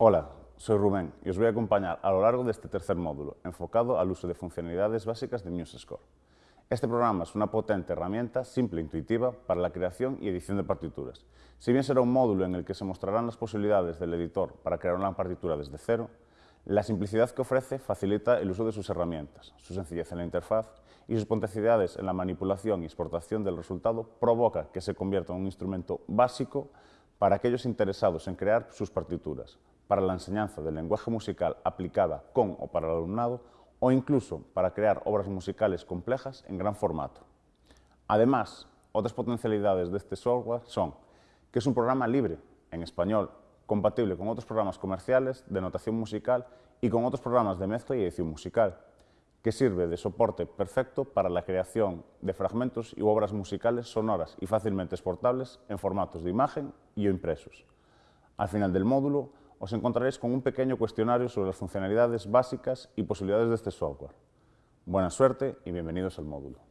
Hola, soy Rubén y os voy a acompañar a lo largo de este tercer módulo, enfocado al uso de funcionalidades básicas de MuseScore. Este programa es una potente herramienta simple e intuitiva para la creación y edición de partituras. Si bien será un módulo en el que se mostrarán las posibilidades del editor para crear una partitura desde cero, la simplicidad que ofrece facilita el uso de sus herramientas, su sencillez en la interfaz y sus potencialidades en la manipulación y exportación del resultado provoca que se convierta en un instrumento básico para aquellos interesados en crear sus partituras, para la enseñanza del lenguaje musical aplicada con o para el alumnado o incluso para crear obras musicales complejas en gran formato. Además, otras potencialidades de este software son que es un programa libre, en español, compatible con otros programas comerciales de notación musical y con otros programas de mezcla y edición musical, que sirve de soporte perfecto para la creación de fragmentos y obras musicales sonoras y fácilmente exportables en formatos de imagen y o impresos. Al final del módulo os encontraréis con un pequeño cuestionario sobre las funcionalidades básicas y posibilidades de este software. Buena suerte y bienvenidos al módulo.